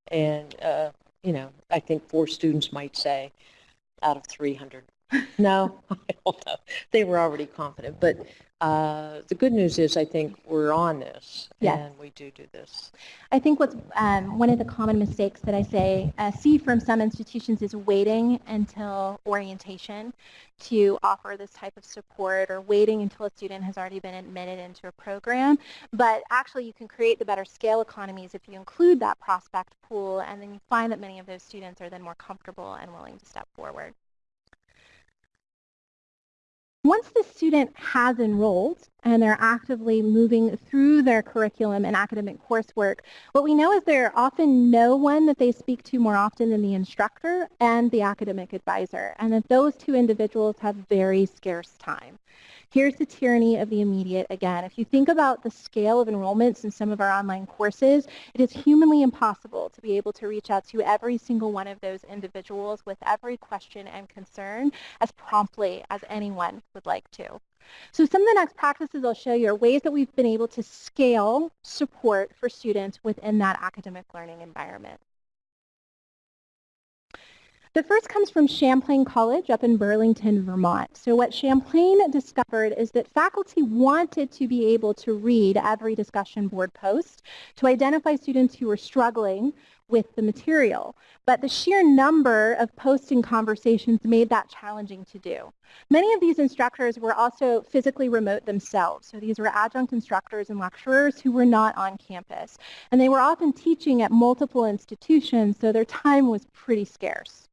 And, uh, you know, I think four students might say out of 300. No, I don't know. They were already confident. But uh, the good news is I think we're on this Yes. and we do do this. I think what's um, one of the common mistakes that I say uh, see from some institutions is waiting until orientation to offer this type of support or waiting until a student has already been admitted into a program. But actually you can create the better scale economies if you include that prospect pool and then you find that many of those students are then more comfortable and willing to step forward. Once the student has enrolled and they're actively moving through their curriculum and academic coursework, what we know is there are often no one that they speak to more often than the instructor and the academic advisor, and that those two individuals have very scarce time. Here's the tyranny of the immediate again. If you think about the scale of enrollments in some of our online courses, it is humanly impossible to be able to reach out to every single one of those individuals with every question and concern as promptly as anyone would like to. So some of the next practices I'll show you are ways that we've been able to scale support for students within that academic learning environment. The first comes from Champlain College up in Burlington, Vermont. So what Champlain discovered is that faculty wanted to be able to read every discussion board post to identify students who were struggling with the material. But the sheer number of posting conversations made that challenging to do. Many of these instructors were also physically remote themselves. So these were adjunct instructors and lecturers who were not on campus. And they were often teaching at multiple institutions, so their time was pretty scarce.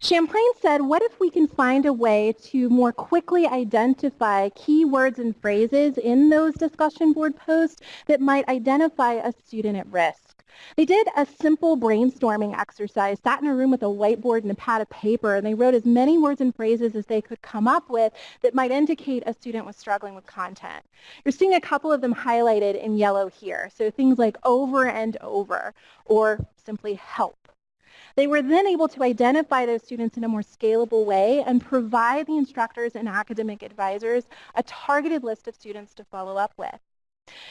Champlain said, what if we can find a way to more quickly identify key words and phrases in those discussion board posts that might identify a student at risk? They did a simple brainstorming exercise, sat in a room with a whiteboard and a pad of paper, and they wrote as many words and phrases as they could come up with that might indicate a student was struggling with content. You're seeing a couple of them highlighted in yellow here. So things like over and over, or simply help. They were then able to identify those students in a more scalable way and provide the instructors and academic advisors a targeted list of students to follow up with.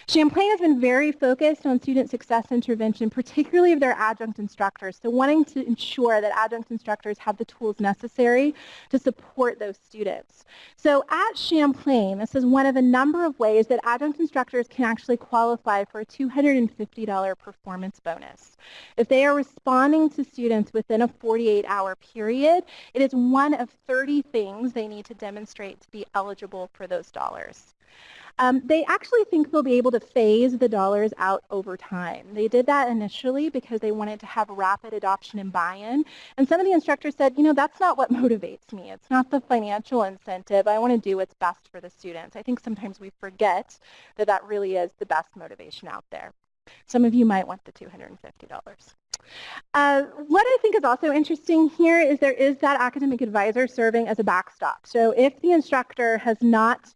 Champlain has been very focused on student success intervention, particularly of their adjunct instructors, so wanting to ensure that adjunct instructors have the tools necessary to support those students. So at Champlain, this is one of a number of ways that adjunct instructors can actually qualify for a $250 performance bonus. If they are responding to students within a 48-hour period, it is one of 30 things they need to demonstrate to be eligible for those dollars. Um, they actually think they'll be able to phase the dollars out over time. They did that initially because they wanted to have rapid adoption and buy-in. And some of the instructors said, you know, that's not what motivates me. It's not the financial incentive. I want to do what's best for the students. I think sometimes we forget that that really is the best motivation out there. Some of you might want the $250. Uh, what I think is also interesting here is there is that academic advisor serving as a backstop. So if the instructor has not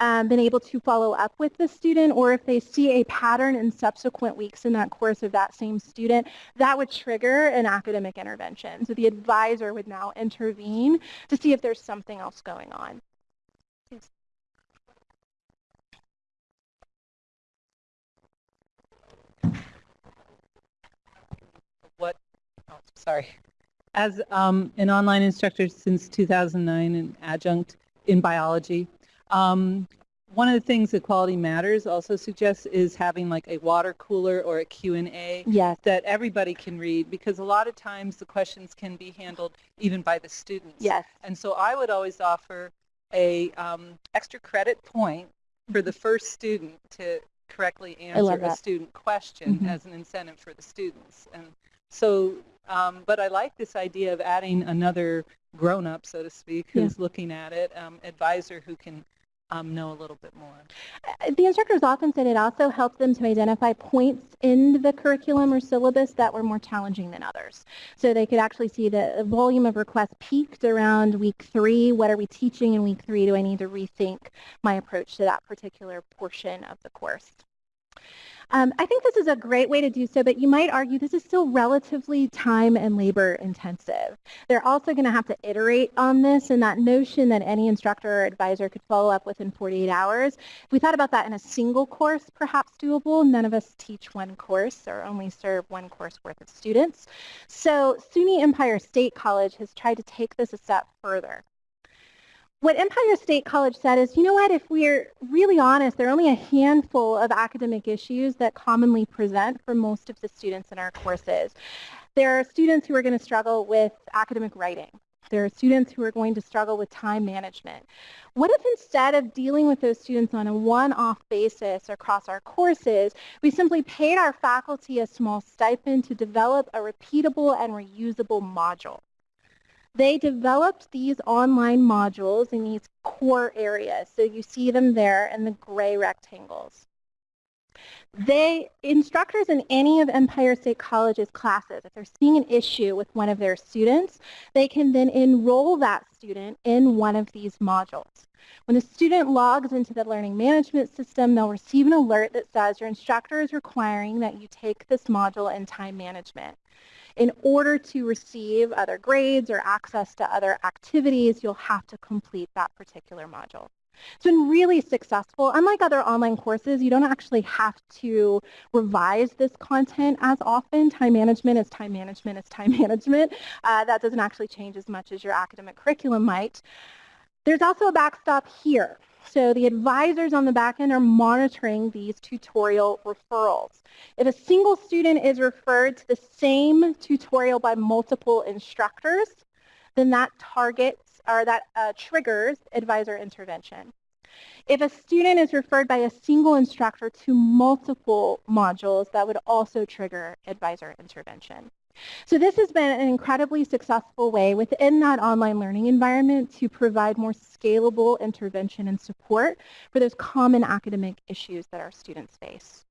um, been able to follow up with the student or if they see a pattern in subsequent weeks in that course of that same student, that would trigger an academic intervention. So the advisor would now intervene to see if there's something else going on. What, oh, sorry. As um, an online instructor since 2009 and adjunct in biology, um, one of the things that Quality Matters also suggests is having like a water cooler or a Q&A yes. that everybody can read because a lot of times the questions can be handled even by the students. Yes. And so I would always offer a um, extra credit point for the first student to correctly answer a student question mm -hmm. as an incentive for the students. And so, um, but I like this idea of adding another grown-up, so to speak, who's yeah. looking at it, um, advisor who can um, know a little bit more. Uh, the instructors often said it also helped them to identify points in the curriculum or syllabus that were more challenging than others. So they could actually see the volume of requests peaked around week three. What are we teaching in week three? Do I need to rethink my approach to that particular portion of the course? Um, I think this is a great way to do so, but you might argue this is still relatively time and labor intensive. They're also going to have to iterate on this and that notion that any instructor or advisor could follow up within 48 hours. If we thought about that in a single course, perhaps doable. None of us teach one course or only serve one course worth of students. So SUNY Empire State College has tried to take this a step further what Empire State College said is, you know what, if we're really honest, there are only a handful of academic issues that commonly present for most of the students in our courses. There are students who are going to struggle with academic writing. There are students who are going to struggle with time management. What if instead of dealing with those students on a one-off basis across our courses, we simply paid our faculty a small stipend to develop a repeatable and reusable module? They developed these online modules in these core areas. So you see them there in the gray rectangles. They, instructors in any of Empire State College's classes, if they're seeing an issue with one of their students, they can then enroll that student in one of these modules. When the student logs into the learning management system, they'll receive an alert that says your instructor is requiring that you take this module in time management. In order to receive other grades or access to other activities, you'll have to complete that particular module. It's been really successful. Unlike other online courses, you don't actually have to revise this content as often. Time management is time management is time management. Uh, that doesn't actually change as much as your academic curriculum might. There's also a backstop here. So the advisors on the back end are monitoring these tutorial referrals. If a single student is referred to the same tutorial by multiple instructors, then that targets or that uh, triggers advisor intervention. If a student is referred by a single instructor to multiple modules, that would also trigger advisor intervention. So this has been an incredibly successful way within that online learning environment to provide more scalable intervention and support for those common academic issues that our students face.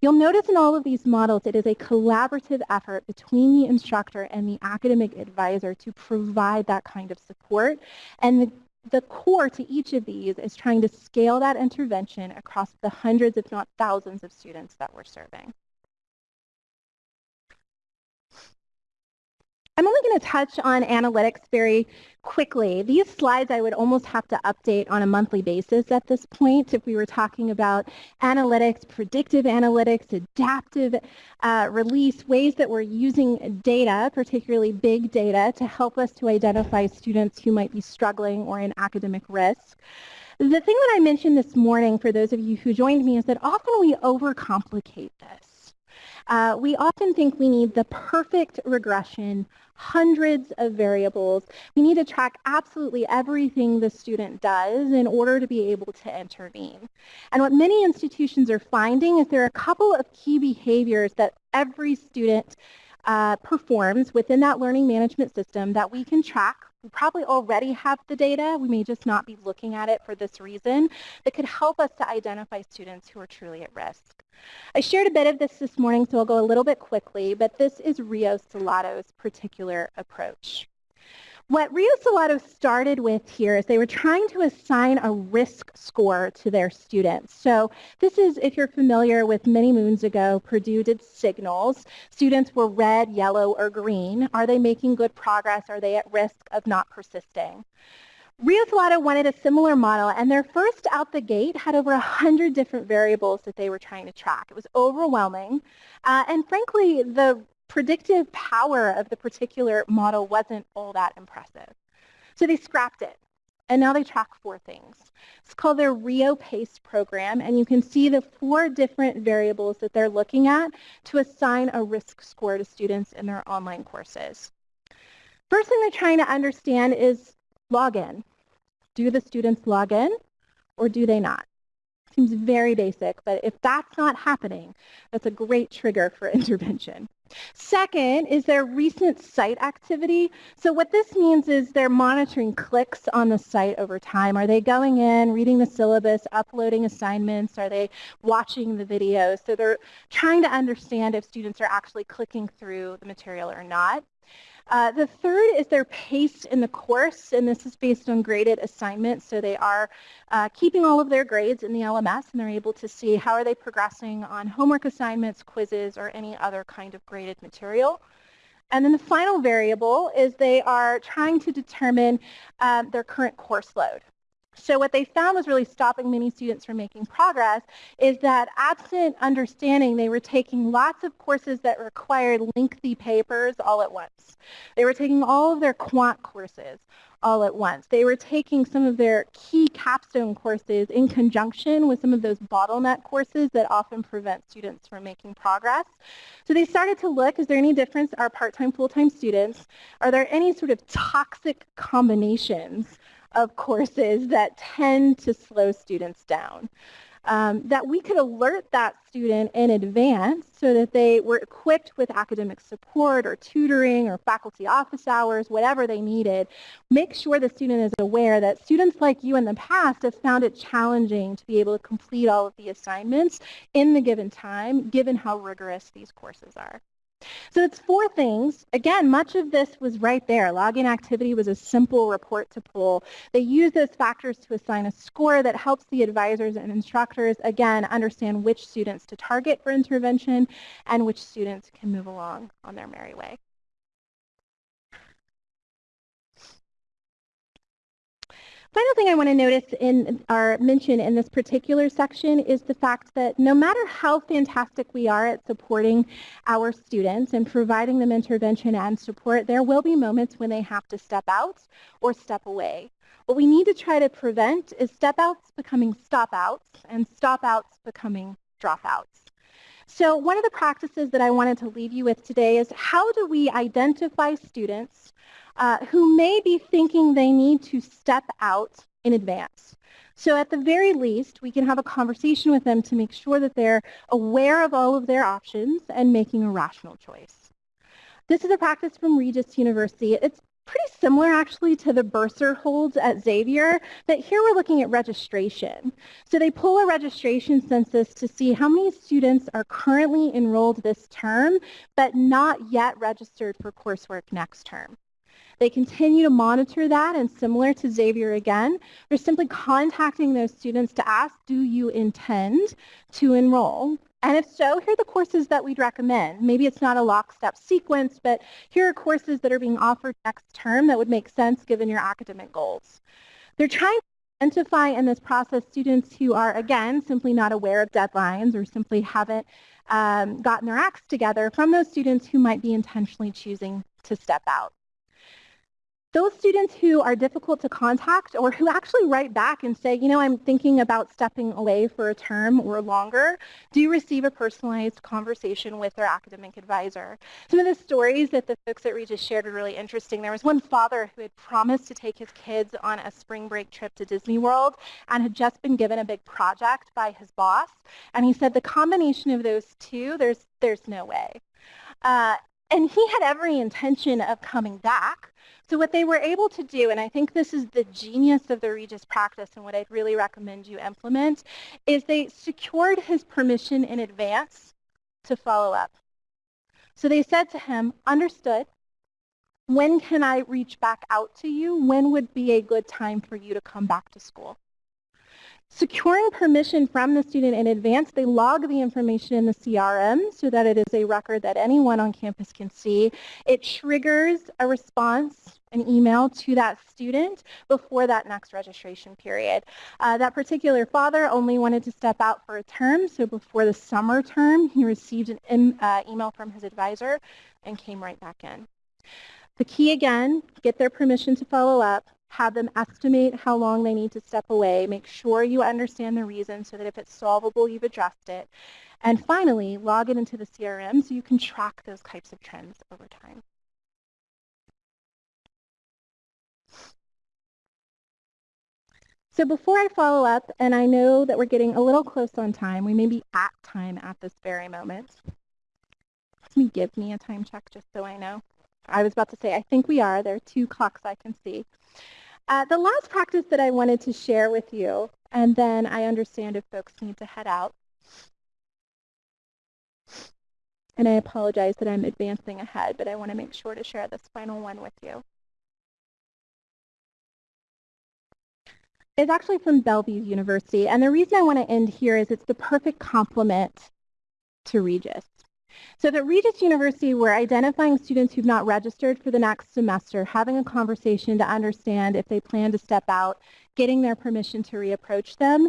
You'll notice in all of these models it is a collaborative effort between the instructor and the academic advisor to provide that kind of support. And the, the core to each of these is trying to scale that intervention across the hundreds, if not thousands, of students that we're serving. I'm only going to touch on analytics very quickly. These slides I would almost have to update on a monthly basis at this point if we were talking about analytics, predictive analytics, adaptive uh, release, ways that we're using data, particularly big data, to help us to identify students who might be struggling or in academic risk. The thing that I mentioned this morning for those of you who joined me is that often we overcomplicate this. Uh, we often think we need the perfect regression, hundreds of variables. We need to track absolutely everything the student does in order to be able to intervene. And what many institutions are finding is there are a couple of key behaviors that every student uh, performs within that learning management system that we can track. We probably already have the data. We may just not be looking at it for this reason that could help us to identify students who are truly at risk. I shared a bit of this this morning, so I'll go a little bit quickly, but this is Rio Salado's particular approach. What Rio Salado started with here is they were trying to assign a risk score to their students. So this is, if you're familiar with many moons ago, Purdue did signals. Students were red, yellow, or green. Are they making good progress? Are they at risk of not persisting? Rio Salado wanted a similar model, and their first out the gate had over 100 different variables that they were trying to track. It was overwhelming, uh, and frankly, the predictive power of the particular model wasn't all that impressive. So they scrapped it. And now they track four things. It's called their Rio PACE program, and you can see the four different variables that they're looking at to assign a risk score to students in their online courses. First thing they're trying to understand is login. Do the students log in or do they not? Seems very basic, but if that's not happening, that's a great trigger for intervention. Second is their recent site activity. So what this means is they're monitoring clicks on the site over time. Are they going in, reading the syllabus, uploading assignments? Are they watching the videos? So they're trying to understand if students are actually clicking through the material or not. Uh, the third is their pace in the course, and this is based on graded assignments. So they are uh, keeping all of their grades in the LMS, and they're able to see how are they progressing on homework assignments, quizzes, or any other kind of graded material. And then the final variable is they are trying to determine uh, their current course load. So what they found was really stopping many students from making progress is that absent understanding, they were taking lots of courses that required lengthy papers all at once. They were taking all of their quant courses all at once. They were taking some of their key capstone courses in conjunction with some of those bottleneck courses that often prevent students from making progress. So they started to look, is there any difference, are part-time, full-time students? Are there any sort of toxic combinations of courses that tend to slow students down. Um, that we could alert that student in advance so that they were equipped with academic support or tutoring or faculty office hours, whatever they needed. Make sure the student is aware that students like you in the past have found it challenging to be able to complete all of the assignments in the given time, given how rigorous these courses are. So it's four things. Again, much of this was right there. Login activity was a simple report to pull. They use those factors to assign a score that helps the advisors and instructors, again, understand which students to target for intervention and which students can move along on their merry way. Final thing I want to notice in our mention in this particular section is the fact that no matter how fantastic we are at supporting our students and providing them intervention and support, there will be moments when they have to step out or step away. What we need to try to prevent is step outs becoming stop outs and stop outs becoming dropouts. So one of the practices that I wanted to leave you with today is how do we identify students uh, who may be thinking they need to step out in advance. So at the very least, we can have a conversation with them to make sure that they're aware of all of their options and making a rational choice. This is a practice from Regis University. It's pretty similar actually to the bursar holds at Xavier, but here we're looking at registration. So they pull a registration census to see how many students are currently enrolled this term, but not yet registered for coursework next term. They continue to monitor that and similar to Xavier again, they're simply contacting those students to ask, do you intend to enroll? And if so, here are the courses that we'd recommend. Maybe it's not a lockstep sequence, but here are courses that are being offered next term that would make sense given your academic goals. They're trying to identify in this process students who are, again, simply not aware of deadlines or simply haven't um, gotten their acts together from those students who might be intentionally choosing to step out. Those students who are difficult to contact or who actually write back and say, you know, I'm thinking about stepping away for a term or longer, do receive a personalized conversation with their academic advisor. Some of the stories that the folks at Regis shared are really interesting. There was one father who had promised to take his kids on a spring break trip to Disney World and had just been given a big project by his boss. And he said the combination of those two, there's, there's no way. Uh, and he had every intention of coming back. So what they were able to do, and I think this is the genius of the Regis practice and what I'd really recommend you implement, is they secured his permission in advance to follow up. So they said to him, understood, when can I reach back out to you? When would be a good time for you to come back to school? Securing permission from the student in advance, they log the information in the CRM so that it is a record that anyone on campus can see. It triggers a response, an email to that student before that next registration period. Uh, that particular father only wanted to step out for a term, so before the summer term, he received an uh, email from his advisor and came right back in. The key again, get their permission to follow up, have them estimate how long they need to step away, make sure you understand the reason so that if it's solvable, you've addressed it. And finally, log it into the CRM so you can track those types of trends over time. So before I follow up, and I know that we're getting a little close on time, we may be at time at this very moment. Let me give me a time check just so I know. I was about to say, I think we are. There are two clocks I can see. Uh, the last practice that I wanted to share with you, and then I understand if folks need to head out, and I apologize that I'm advancing ahead, but I want to make sure to share this final one with you. It's actually from Bellevue University, and the reason I want to end here is it's the perfect complement to Regis. So at Regis University, we're identifying students who've not registered for the next semester, having a conversation to understand if they plan to step out, getting their permission to reapproach them.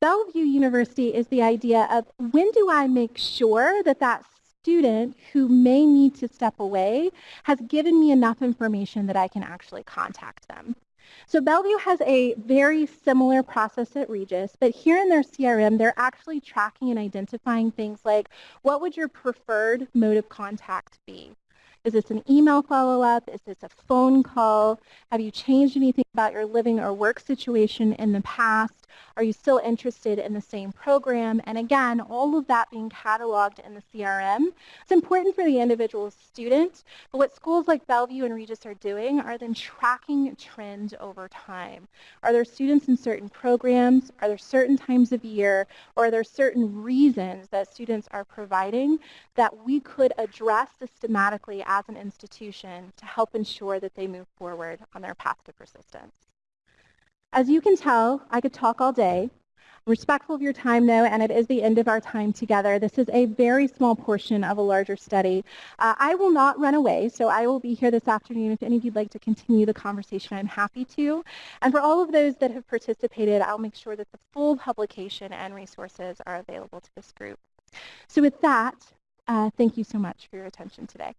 Bellevue University is the idea of when do I make sure that that student who may need to step away has given me enough information that I can actually contact them. So Bellevue has a very similar process at Regis, but here in their CRM, they're actually tracking and identifying things like what would your preferred mode of contact be? Is this an email follow-up? Is this a phone call? Have you changed anything about your living or work situation in the past? Are you still interested in the same program? And again, all of that being cataloged in the CRM. It's important for the individual student, but what schools like Bellevue and Regis are doing are then tracking trends over time. Are there students in certain programs? Are there certain times of year? Or are there certain reasons that students are providing that we could address systematically as an institution to help ensure that they move forward on their path to persistence. As you can tell, I could talk all day. I'm respectful of your time, though, and it is the end of our time together. This is a very small portion of a larger study. Uh, I will not run away, so I will be here this afternoon. If any of you'd like to continue the conversation, I'm happy to. And for all of those that have participated, I'll make sure that the full publication and resources are available to this group. So with that, uh, thank you so much for your attention today.